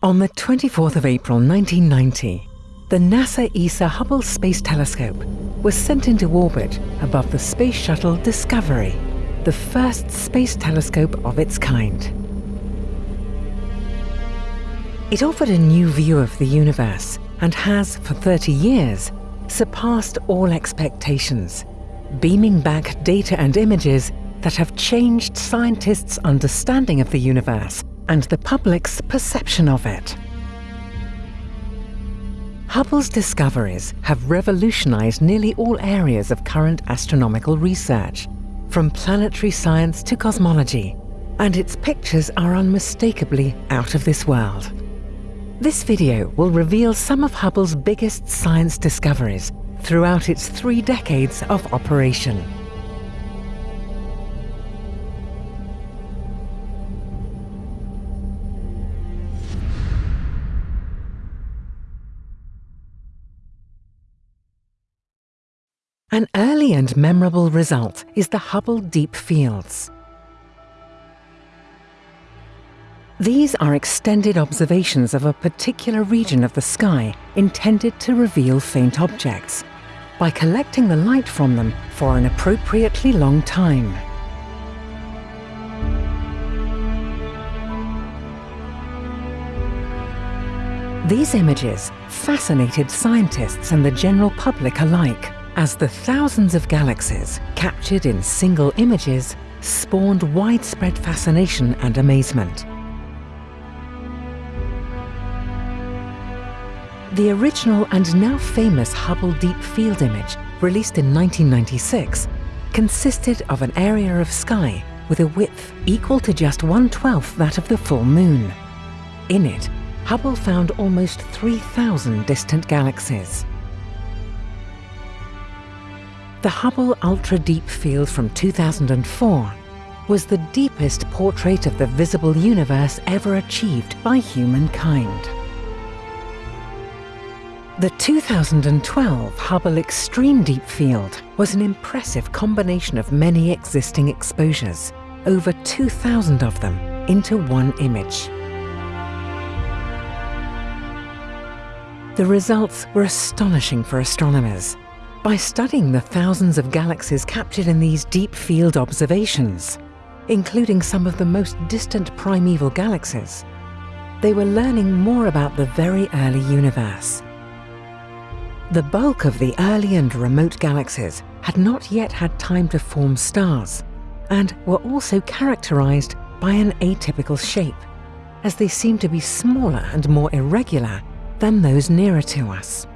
On the 24th of April 1990, the NASA ESA Hubble Space Telescope was sent into orbit above the Space Shuttle Discovery, the first space telescope of its kind. It offered a new view of the universe and has, for 30 years, surpassed all expectations, beaming back data and images that have changed scientists' understanding of the universe and the public's perception of it. Hubble's discoveries have revolutionized nearly all areas of current astronomical research, from planetary science to cosmology, and its pictures are unmistakably out of this world. This video will reveal some of Hubble's biggest science discoveries throughout its three decades of operation. An early and memorable result is the Hubble Deep Fields. These are extended observations of a particular region of the sky intended to reveal faint objects by collecting the light from them for an appropriately long time. These images fascinated scientists and the general public alike as the thousands of galaxies captured in single images spawned widespread fascination and amazement. The original and now famous Hubble Deep Field image, released in 1996, consisted of an area of sky with a width equal to just one-twelfth that of the full moon. In it, Hubble found almost 3,000 distant galaxies. The Hubble Ultra Deep Field from 2004 was the deepest portrait of the visible universe ever achieved by humankind. The 2012 Hubble Extreme Deep Field was an impressive combination of many existing exposures, over 2,000 of them, into one image. The results were astonishing for astronomers by studying the thousands of galaxies captured in these deep field observations, including some of the most distant primeval galaxies, they were learning more about the very early universe. The bulk of the early and remote galaxies had not yet had time to form stars and were also characterized by an atypical shape, as they seemed to be smaller and more irregular than those nearer to us.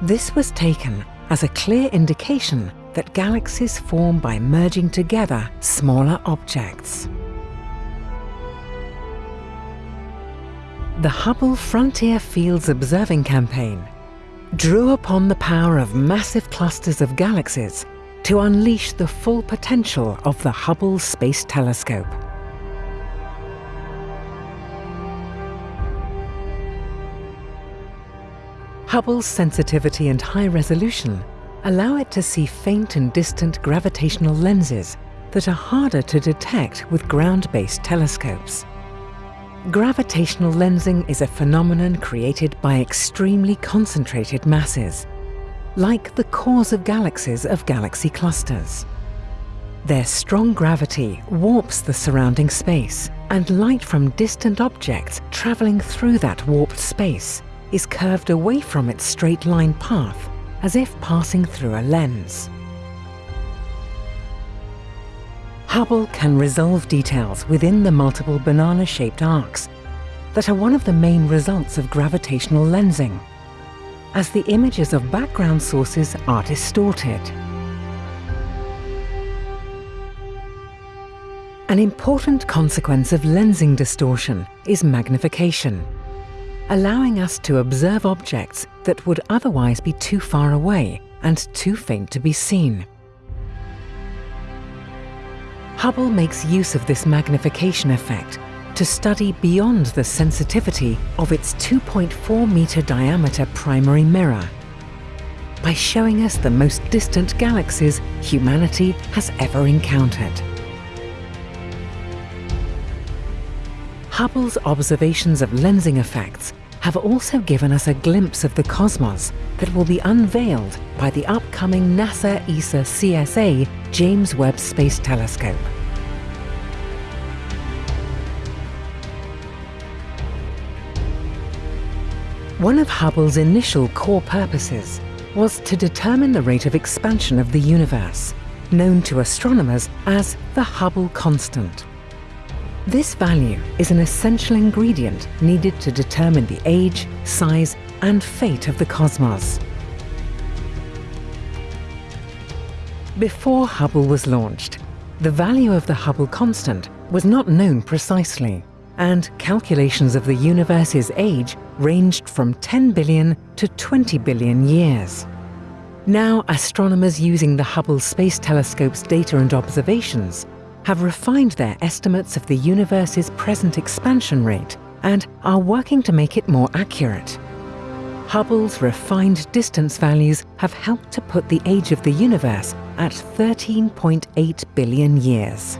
This was taken as a clear indication that galaxies form by merging together smaller objects. The Hubble Frontier Fields Observing Campaign drew upon the power of massive clusters of galaxies to unleash the full potential of the Hubble Space Telescope. Hubble's sensitivity and high resolution allow it to see faint and distant gravitational lenses that are harder to detect with ground-based telescopes. Gravitational lensing is a phenomenon created by extremely concentrated masses, like the cores of galaxies of galaxy clusters. Their strong gravity warps the surrounding space, and light from distant objects travelling through that warped space is curved away from its straight line path, as if passing through a lens. Hubble can resolve details within the multiple banana-shaped arcs that are one of the main results of gravitational lensing, as the images of background sources are distorted. An important consequence of lensing distortion is magnification allowing us to observe objects that would otherwise be too far away and too faint to be seen. Hubble makes use of this magnification effect to study beyond the sensitivity of its 2.4 meter diameter primary mirror by showing us the most distant galaxies humanity has ever encountered. Hubble's observations of lensing effects have also given us a glimpse of the cosmos that will be unveiled by the upcoming NASA ESA CSA James Webb Space Telescope. One of Hubble's initial core purposes was to determine the rate of expansion of the universe, known to astronomers as the Hubble constant. This value is an essential ingredient needed to determine the age, size and fate of the cosmos. Before Hubble was launched, the value of the Hubble constant was not known precisely, and calculations of the universe's age ranged from 10 billion to 20 billion years. Now astronomers using the Hubble Space Telescope's data and observations have refined their estimates of the universe's present expansion rate and are working to make it more accurate. Hubble's refined distance values have helped to put the age of the universe at 13.8 billion years.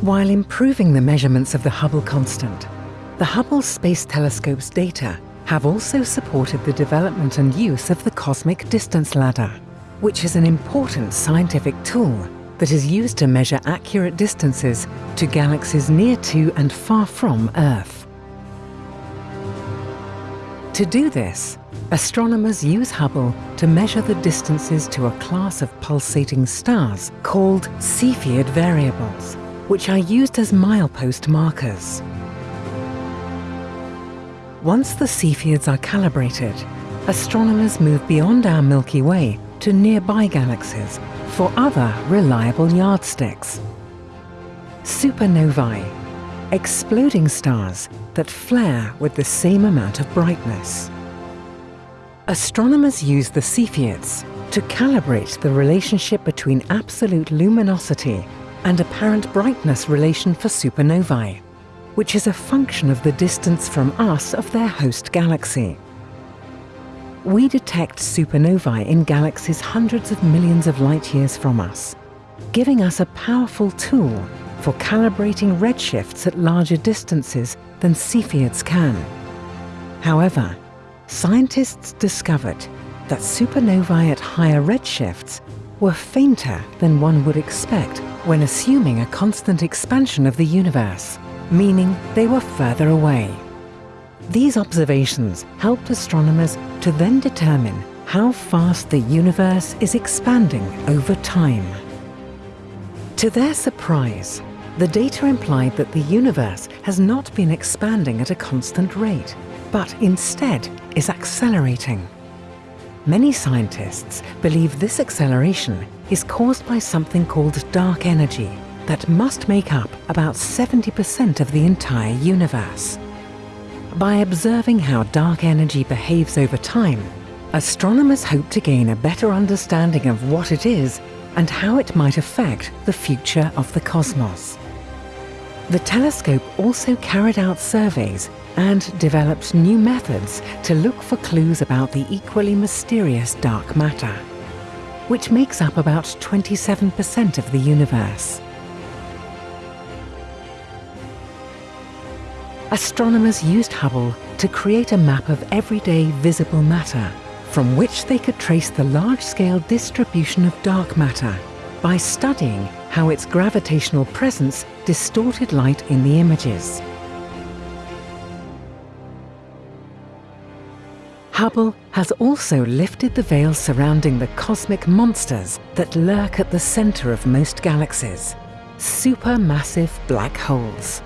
While improving the measurements of the Hubble constant, the Hubble Space Telescope's data have also supported the development and use of the Cosmic Distance Ladder which is an important scientific tool that is used to measure accurate distances to galaxies near to and far from Earth. To do this, astronomers use Hubble to measure the distances to a class of pulsating stars called Cepheid variables, which are used as milepost markers. Once the Cepheids are calibrated, astronomers move beyond our Milky Way to nearby galaxies for other reliable yardsticks. Supernovae, exploding stars that flare with the same amount of brightness. Astronomers use the Cepheids to calibrate the relationship between absolute luminosity and apparent brightness relation for supernovae, which is a function of the distance from us of their host galaxy we detect supernovae in galaxies hundreds of millions of light years from us, giving us a powerful tool for calibrating redshifts at larger distances than Cepheids can. However, scientists discovered that supernovae at higher redshifts were fainter than one would expect when assuming a constant expansion of the universe, meaning they were further away. These observations helped astronomers to then determine how fast the universe is expanding over time. To their surprise, the data implied that the universe has not been expanding at a constant rate, but instead is accelerating. Many scientists believe this acceleration is caused by something called dark energy that must make up about 70% of the entire universe. By observing how dark energy behaves over time, astronomers hope to gain a better understanding of what it is and how it might affect the future of the cosmos. The telescope also carried out surveys and developed new methods to look for clues about the equally mysterious dark matter, which makes up about 27% of the universe. Astronomers used Hubble to create a map of everyday visible matter, from which they could trace the large-scale distribution of dark matter by studying how its gravitational presence distorted light in the images. Hubble has also lifted the veil surrounding the cosmic monsters that lurk at the centre of most galaxies, supermassive black holes.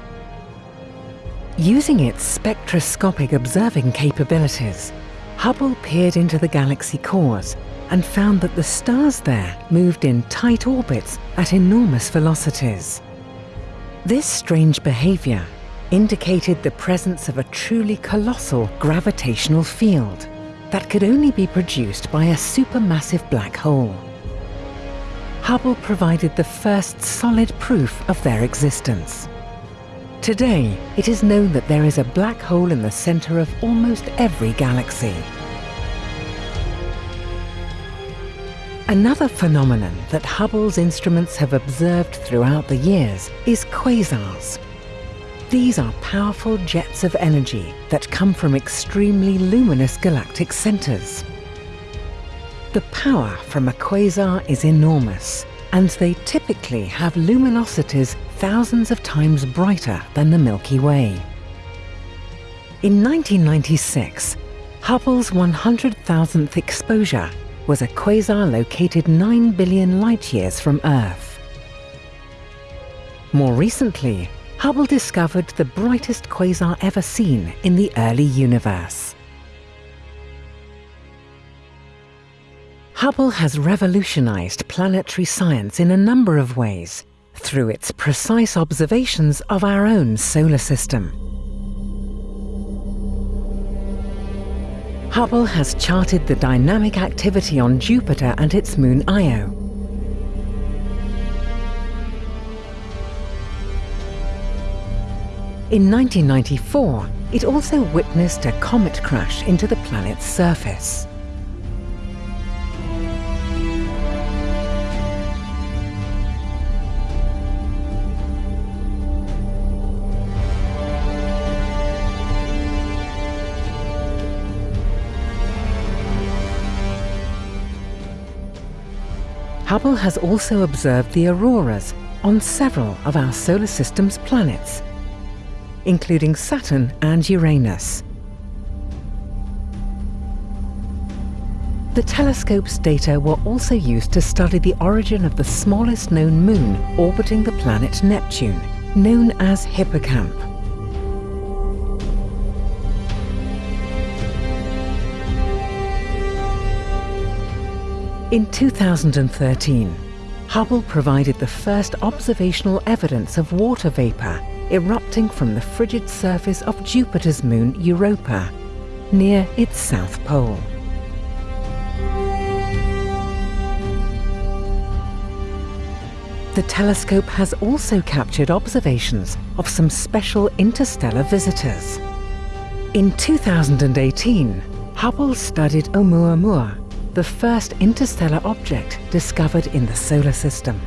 Using its spectroscopic observing capabilities, Hubble peered into the galaxy cores and found that the stars there moved in tight orbits at enormous velocities. This strange behaviour indicated the presence of a truly colossal gravitational field that could only be produced by a supermassive black hole. Hubble provided the first solid proof of their existence. Today, it is known that there is a black hole in the center of almost every galaxy. Another phenomenon that Hubble's instruments have observed throughout the years is quasars. These are powerful jets of energy that come from extremely luminous galactic centers. The power from a quasar is enormous, and they typically have luminosities thousands of times brighter than the Milky Way. In 1996, Hubble's 100,000th exposure was a quasar located 9 billion light-years from Earth. More recently, Hubble discovered the brightest quasar ever seen in the early universe. Hubble has revolutionized planetary science in a number of ways through its precise observations of our own solar system. Hubble has charted the dynamic activity on Jupiter and its moon Io. In 1994, it also witnessed a comet crash into the planet's surface. Hubble has also observed the auroras on several of our solar system's planets, including Saturn and Uranus. The telescope's data were also used to study the origin of the smallest known moon orbiting the planet Neptune, known as Hippocamp. In 2013, Hubble provided the first observational evidence of water vapour erupting from the frigid surface of Jupiter's moon Europa, near its south pole. The telescope has also captured observations of some special interstellar visitors. In 2018, Hubble studied Oumuamua, the first interstellar object discovered in the solar system.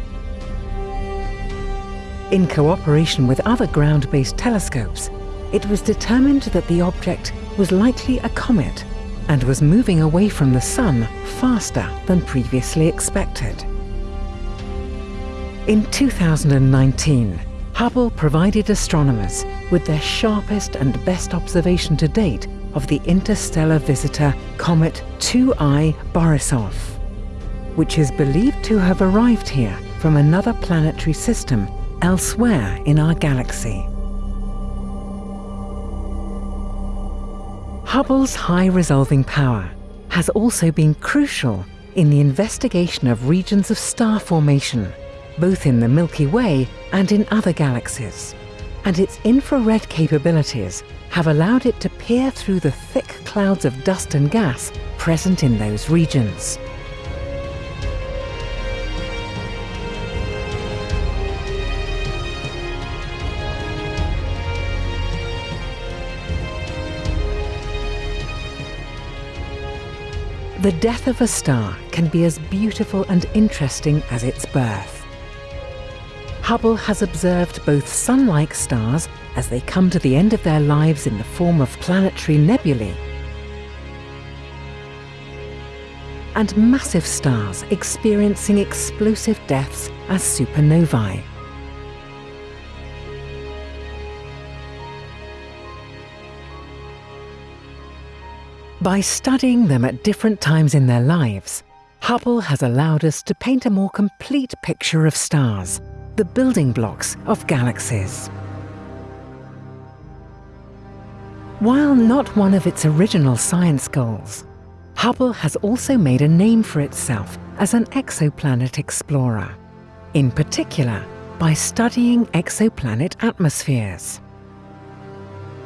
In cooperation with other ground-based telescopes, it was determined that the object was likely a comet and was moving away from the Sun faster than previously expected. In 2019, Hubble provided astronomers with their sharpest and best observation to date of the interstellar visitor comet 2I Borisov, which is believed to have arrived here from another planetary system elsewhere in our galaxy. Hubble's high resolving power has also been crucial in the investigation of regions of star formation, both in the Milky Way and in other galaxies. And its infrared capabilities have allowed it to peer through the thick clouds of dust and gas present in those regions. The death of a star can be as beautiful and interesting as its birth. Hubble has observed both sun-like stars as they come to the end of their lives in the form of planetary nebulae and massive stars experiencing explosive deaths as supernovae. By studying them at different times in their lives, Hubble has allowed us to paint a more complete picture of stars the building blocks of galaxies. While not one of its original science goals, Hubble has also made a name for itself as an exoplanet explorer, in particular by studying exoplanet atmospheres.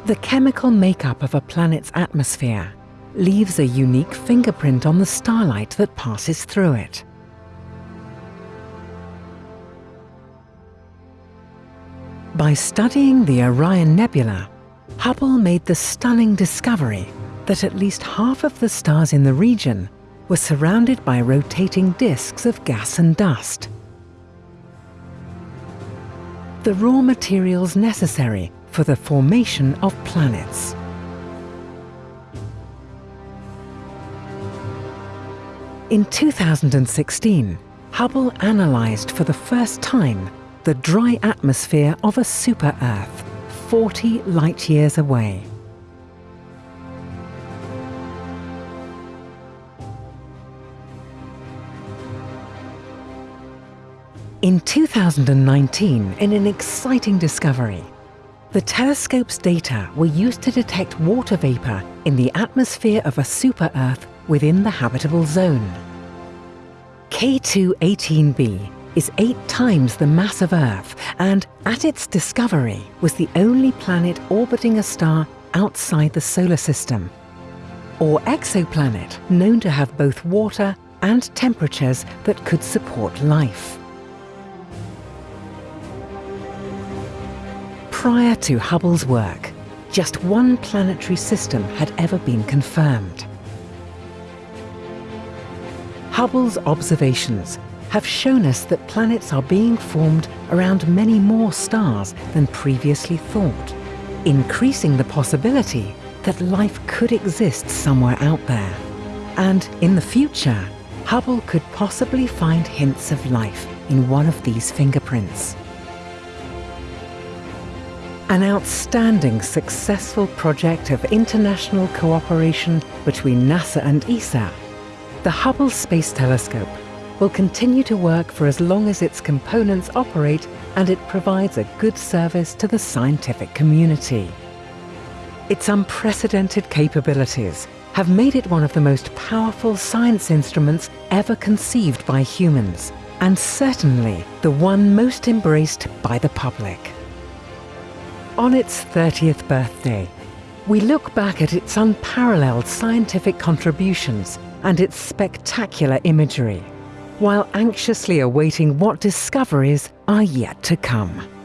The chemical makeup of a planet's atmosphere leaves a unique fingerprint on the starlight that passes through it. By studying the Orion Nebula, Hubble made the stunning discovery that at least half of the stars in the region were surrounded by rotating disks of gas and dust. The raw materials necessary for the formation of planets. In 2016, Hubble analysed for the first time the dry atmosphere of a super-Earth 40 light-years away. In 2019, in an exciting discovery, the telescope's data were used to detect water vapour in the atmosphere of a super-Earth within the habitable zone. K2-18b is eight times the mass of Earth and, at its discovery, was the only planet orbiting a star outside the solar system, or exoplanet known to have both water and temperatures that could support life. Prior to Hubble's work, just one planetary system had ever been confirmed. Hubble's observations have shown us that planets are being formed around many more stars than previously thought, increasing the possibility that life could exist somewhere out there. And in the future, Hubble could possibly find hints of life in one of these fingerprints. An outstanding successful project of international cooperation between NASA and ESA the Hubble Space Telescope will continue to work for as long as its components operate and it provides a good service to the scientific community. Its unprecedented capabilities have made it one of the most powerful science instruments ever conceived by humans, and certainly the one most embraced by the public. On its 30th birthday, we look back at its unparalleled scientific contributions and its spectacular imagery, while anxiously awaiting what discoveries are yet to come.